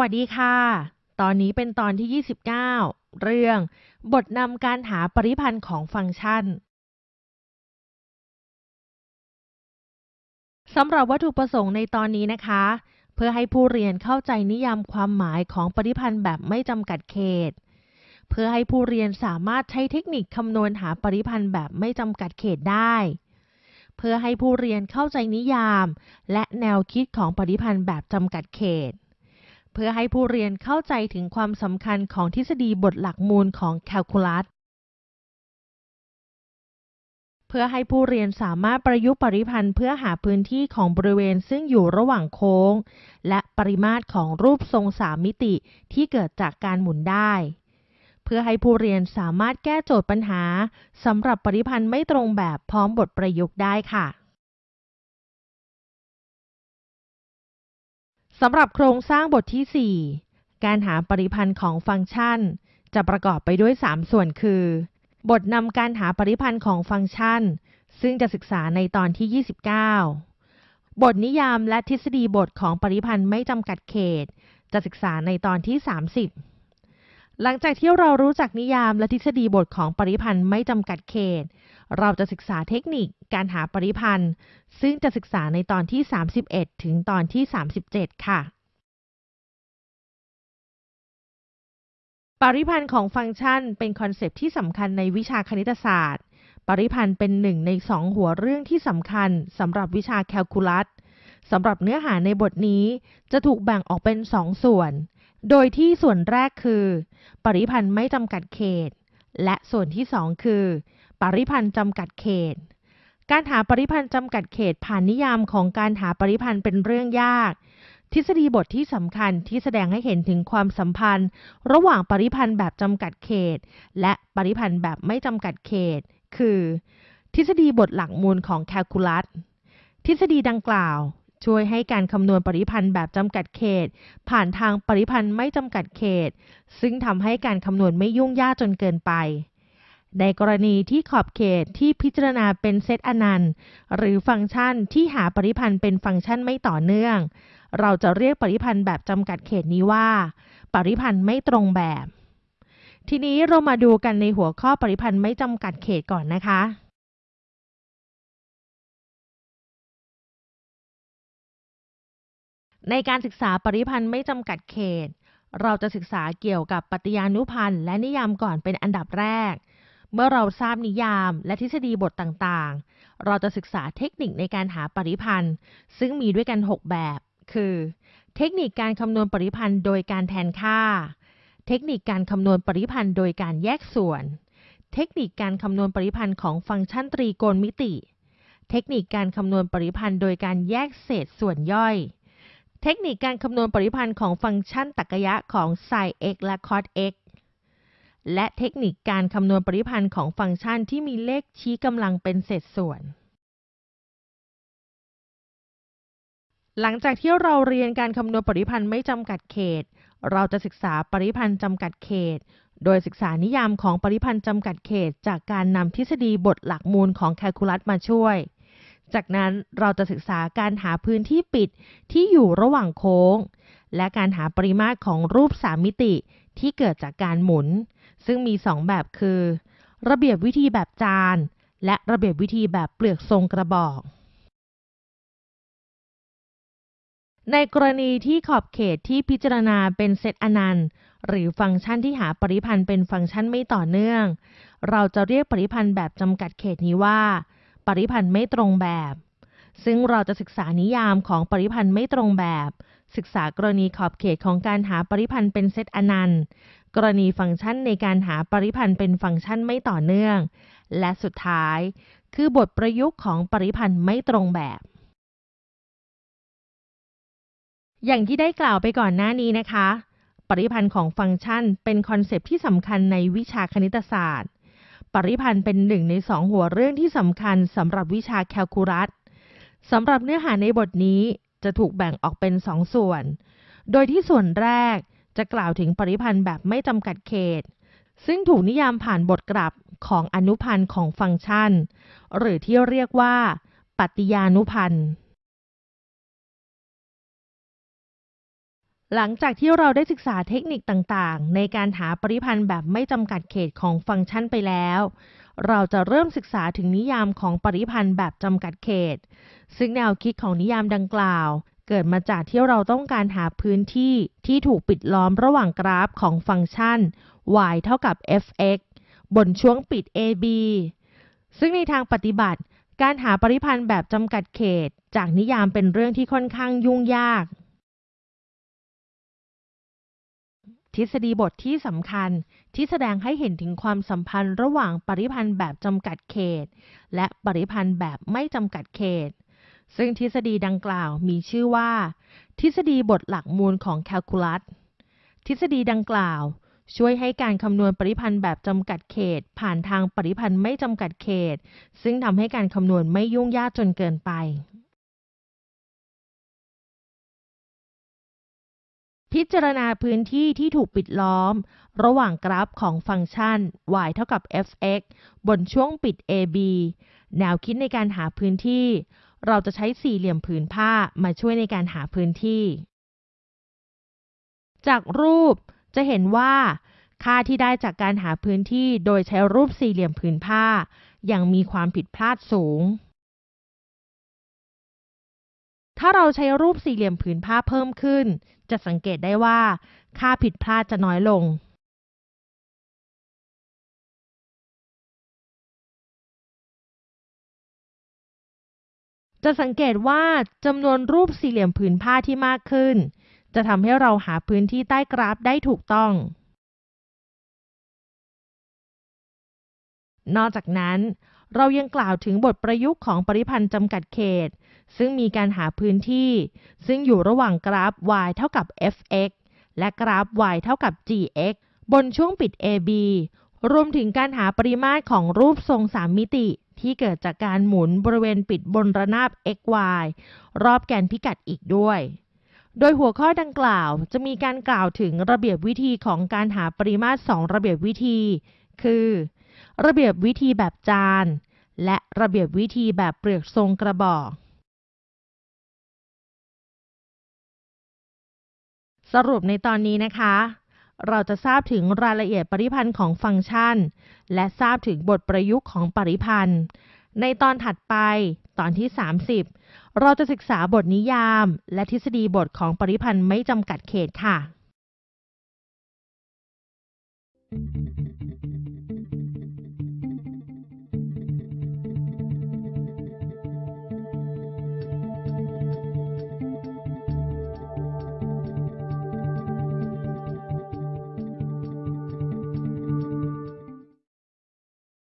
สวัสดีค่ะ ตอนนี้เป็นตอนที่ 29 เรื่อง บทนำการหาปริพันธ์ของฟังก์ชันสำหรับวัตถุประสงค์ในตอนนี้นะคะ เพื่อให้ผู้เรียนเข้าใจนิยามความหมายของปริพันธ์แบบไม่จำกัดเขต เพื่อให้ผู้เรียนสามารถใช้เทคนิคคำนวณหาปริพันธ์แบบไม่จำกัดเขตได้ เพื่อให้ผู้เรียนเข้าใจนิยาม และแนวคิดของปริพันธ์แบบจำกัดเขต พื่อให้ผู้เรียนเข้าใจถึงความสำคัญของทฤษฎีบทหลักมูลของแคลคูลัสเพื่อให้ผู้เรียนสามารถประยุกต์ปริพันธ์เพื่อหาพื้นที่ของบริเวณซึ่งอยู่ระหว่างโค้ง และปริมาตรของรูปทรงสามมิติที่เกิดจากการหมุนได้ เพื่อให้ผู้เรียนสามารถแก้โจทย์ปัญหาสำหรับปริพันธ์ไม่ตรงแบบพร้อมบทประยุกต์ได้ค่ะ สำหรับโครงสร้างบทที่ 4 การหาปริพันธ์ของฟังก์ชัน จะประกอบไปด้วย 3 ส่วนคือ บทนำการหาปริพันธ์ของฟังก์ชัน ซึ่งจะศึกษาในตอนที่ 29 บทนิยามและทฤษฎีบทของปริพันธ์ไม่จำกัดเขต จะศึกษาในตอนที่ 30 หลังจากที่เรารู้จักนิยามและทฤษฎีบทของปริพันธ์ไม่จำกัดเขต เราจะศึกษาเทคนิคการหาปริพันธ์ ซึ่งจะศึกษาในตอนที่ 31 ถึงตอนที่ 37 ค่ะ ปริพันธ์ของฟังก์ชันเป็นคอนเซปต์ที่สำคัญในวิชาคณิตศาสตร์ ปริพันธ์เป็นหนึ่งในสองหัวเรื่องที่สำคัญสำหรับวิชาแคลคูลัสสำหรับเนื้อหาในบทนี้จะถูกแบ่งออกเป็นสองส่วน โดยที่ส่วนแรกคือ ปริพันธ์ไม่จำกัดเขต และส่วนที่สองคือ ปริพันธ์จำกัดเขต การหาปริพันธ์จำกัดเขตผ่านนิยามของการหาปริพันธ์เป็นเรื่องยาก ทฤษฎีบทที่สำคัญที่แสดงให้เห็นถึงความสัมพันธ์ ระหว่างปริพันธ์แบบจำกัดเขต และปริพันธ์แบบไม่จำกัดเขต คือ ทฤษฎีบทหลักมูลของแคลคูลัส ทฤษฎีดังกล่าวช่วยให้การคำนวณปริพันธ์แบบจำกัดเขต ผ่านทางปริพันธ์ไม่จำกัดเขต ซึ่งทำให้การคำนวณไม่ยุ่งยากจนเกินไป ในกรณีที่ขอบเขตที่พิจารณาเป็นเซตอนันต์ หรือฟังก์ชันที่หาปริพันธ์เป็นฟังก์ชันไม่ต่อเนื่อง เราจะเรียกปริพันธ์แบบจำกัดเขตนี้ว่า ปริพันธ์ไม่ตรงแบบ ทีนี้เรามาดูกันในหัวข้อปริพันธ์ไม่จำกัดเขตก่อนนะคะในการศึกษาปริพันธ์ไม่จำกัดเขต เราจะศึกษาเกี่ยวกับปฏิญานุพันธ์และนิยามก่อนเป็นอันดับแรก เมื่อเราทราบนิยามและทฤษฎีบทต่างๆ เราจะศึกษาเทคนิคในการหาปริพันธ์ ซึ่งมีด้วยกัน 6 แบบ คือ เทคนิคการคำนวณปริพันธ์โดยการแทนค่า เทคนิคการคำนวณปริพันธ์โดยการแยกส่วน เทคนิคการคำนวณปริพันธ์ของฟังก์ชันตรีโกณมิติ เทคนิคการคำนวณปริพันธ์โดยการแยกเศษส่วนย่อย เทคนิคการคำนวณปริพันธ์ของฟังก์ชันตรรกะของ sin x และ cos x และเทคนิคการคำนวณปริพันธ์ของฟังก์ชันที่มีเลขชี้กำลังเป็นเศษส่วน หลังจากที่เราเรียนการคำนวณปริพันธ์ไม่จำกัดเขต เราจะศึกษาปริพันธ์จำกัดเขต โดยศึกษานิยามของปริพันธ์จำกัดเขต จากการนำทฤษฎีบทหลักมูลของแคลคูลัสมาช่วย จากนั้นเราจะศึกษาการหาพื้นที่ปิดที่อยู่ระหว่างโค้ง และการหาปริมาตรของรูปสามมิติที่เกิดจากการหมุน ซึ่งมี 2 แบบคือ ระเบียบวิธีแบบจาน และระเบียบวิธีแบบเปลือกทรงกระบอก ในกรณีที่ขอบเขตที่พิจารณาเป็นเซตอนันต์ หรือฟังก์ชันที่หาปริพันธ์เป็นฟังก์ชันไม่ต่อเนื่อง เราจะเรียกปริพันธ์แบบจำกัดเขตนี้ว่า ปริพันธ์ไม่ตรงแบบ ซึ่งเราจะศึกษานิยามของปริพันธ์ไม่ตรงแบบศึกษากรณีขอบเขตของการหาปริพันธ์เป็นเซตอนันต์ กรณีฟังก์ชันในการหาปริพันธ์เป็นฟังก์ชันไม่ต่อเนื่อง และสุดท้าย คือบทประยุกต์ของปริพันธ์ไม่ตรงแบบ อย่างที่ได้กล่าวไปก่อนหน้านี้นะคะ ปริพันธ์ของฟังก์ชันเป็นคอนเซปที่สำคัญในวิชาคณิตศาสตร์ ปริพันธ์เป็นหนึ่งในสองหัวเรื่องที่สำคัญสำหรับวิชาแคลคูลัสสำหรับเนื้อหาในบทนี้จะถูกแบ่งออกเป็นสองส่วน โดยที่ส่วนแรก จะกล่าวถึงปริพันธ์แบบไม่จำกัดเขต ซึ่งถูกนิยามผ่านบทกลับของอนุพันธ์ของฟังก์ชัน หรือที่เรียกว่า ปฏิญานุพันธ์หลังจากที่เราได้ศึกษาเทคนิคต่างๆ ในการหาปริพันธ์แบบไม่จำกัดเขตของฟังก์ชันไปแล้ว เราจะเริ่มศึกษาถึงนิยามของปริพันธ์แบบจำกัดเขต ซึ่งแนวคิดของนิยามดังกล่าว เกิดมาจากที่เราต้องการหาพื้นที่ที่ถูกปิดล้อมระหว่างกราฟของฟังก์ชัน y เท่ากับ f(x) บนช่วงปิด ab ซึ่งในทางปฏิบัติ การหาปริพันธ์แบบจำกัดเขต จากนิยามเป็นเรื่องที่ค่อนข้างยุ่งยาก ทฤษฎีบทที่สำคัญที่แสดงให้เห็นถึงความสัมพันธ์ระหว่างปริพันธ์แบบจำกัดเขต และปริพันธ์แบบไม่จำกัดเขต ซึ่งทฤษฎีดังกล่าวมีชื่อว่า ทฤษฎีบทหลักมูลของแคลคูลัส ทฤษฎีดังกล่าวช่วยให้การคำนวณปริพันธ์แบบจำกัดเขต ผ่านทางปริพันธ์ไม่จำกัดเขต ซึ่งทำให้การคำนวณไม่ยุ่งยากจนเกินไป พิจารณาพื้นที่ที่ถูกปิดล้อม ระหว่างกราฟของฟังก์ชัน y เท่ากับ f(x) บนช่วงปิด ab แนวคิดในการหาพื้นที่ เราจะใช้สี่เหลี่ยมผืนผ้ามาช่วยในการหาพื้นที่ จากรูปจะเห็นว่า ค่าที่ได้จากการหาพื้นที่โดยใช้รูปสี่เหลี่ยมผืนผ้า ยังมีความผิดพลาดสูง ถ้าเราใช้รูปสี่เหลี่ยมผืนผ้าเพิ่มขึ้น จะสังเกตได้ว่า ค่าผิดพลาดจะน้อยลง จะสังเกตว่าจำนวนรูปสี่เหลี่ยมผืนผ้าที่มากขึ้น จะทำให้เราหาพื้นที่ใต้กราฟได้ถูกต้อง นอกจากนั้น เรายังกล่าวถึงบทประยุกต์ของปริพันธ์จำกัดเขต ซึ่งมีการหาพื้นที่ ซึ่งอยู่ระหว่างกราฟ y เท่ากับ f(x) และกราฟ y เท่ากับ gx บนช่วงปิด ab รวมถึงการหาปริมาตรของรูปทรงสามมิติ ที่เกิดจากการหมุนบริเวณปิดบนระนาบ xy รอบแกนพิกัดอีกด้วย โดยหัวข้อดังกล่าวจะมีการกล่าวถึงระเบียบวิธีของการหาปริมาตรสองระเบียบวิธี คือ ระเบียบวิธีแบบจาน และระเบียบวิธีแบบเปลือกทรงกระบอกสรุปในตอนนี้นะคะ เราจะทราบถึงรายละเอียดปริพันธ์ของฟังก์ชัน และทราบถึงบทประยุกต์ของปริพันธ์ ในตอนถัดไป ตอนที่ 30 เราจะศึกษาบทนิยาม และทฤษฎีบทของปริพันธ์ไม่จำกัดเขตค่ะ